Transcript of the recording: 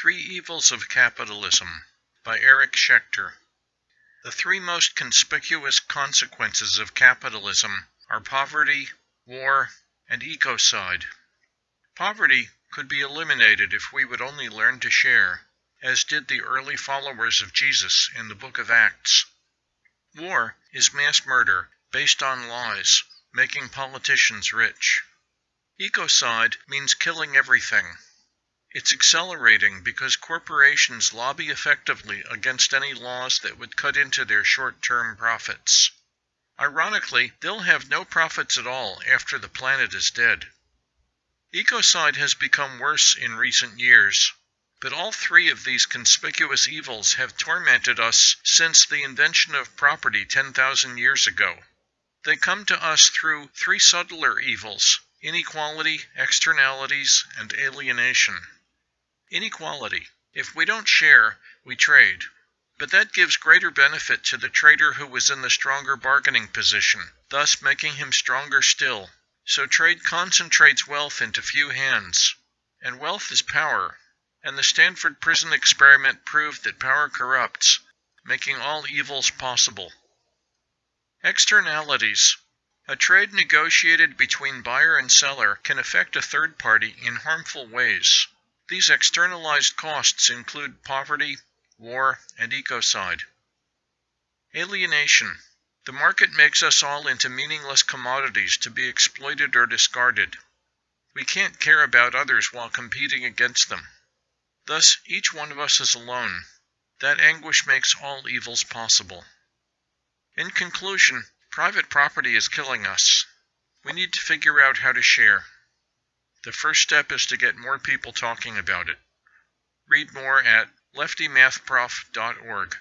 Three Evils of Capitalism by Eric Schechter. The three most conspicuous consequences of capitalism are poverty, war, and ecocide. Poverty could be eliminated if we would only learn to share, as did the early followers of Jesus in the book of Acts. War is mass murder based on lies, making politicians rich. Ecocide means killing everything. It's accelerating because corporations lobby effectively against any laws that would cut into their short-term profits. Ironically, they'll have no profits at all after the planet is dead. Ecocide has become worse in recent years, but all three of these conspicuous evils have tormented us since the invention of property 10,000 years ago. They come to us through three subtler evils inequality, externalities, and alienation. Inequality. If we don't share, we trade. But that gives greater benefit to the trader who was in the stronger bargaining position, thus making him stronger still. So trade concentrates wealth into few hands. And wealth is power. And the Stanford prison experiment proved that power corrupts, making all evils possible. Externalities. A trade negotiated between buyer and seller can affect a third party in harmful ways. These externalized costs include poverty, war, and ecocide. Alienation. The market makes us all into meaningless commodities to be exploited or discarded. We can't care about others while competing against them. Thus, each one of us is alone. That anguish makes all evils possible. In conclusion, private property is killing us. We need to figure out how to share. The first step is to get more people talking about it. Read more at leftymathprof.org.